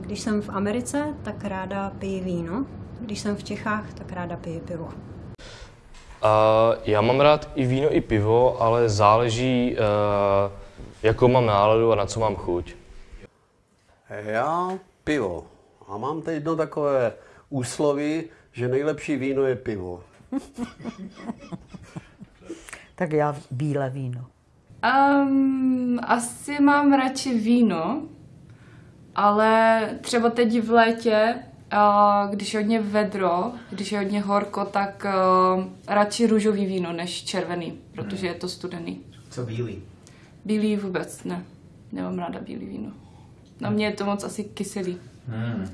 Když jsem v Americe, tak ráda piji víno. Když jsem v Čechách, tak ráda piji pivo. A já mám rád i víno, i pivo, ale záleží, uh, jakou mám náladu a na co mám chuť. Já pivo. A mám teď jedno takové úsloví, že nejlepší víno je pivo. Tak já bílé víno. Um, asi mám radši víno, ale třeba teď v létě, když je hodně vedro, když je hodně horko, tak radši růžový víno než červený, protože je to studený. Co bílý? Bílý vůbec ne. Nemám ráda bílý víno. Na mě je to moc asi kyselý. Hmm.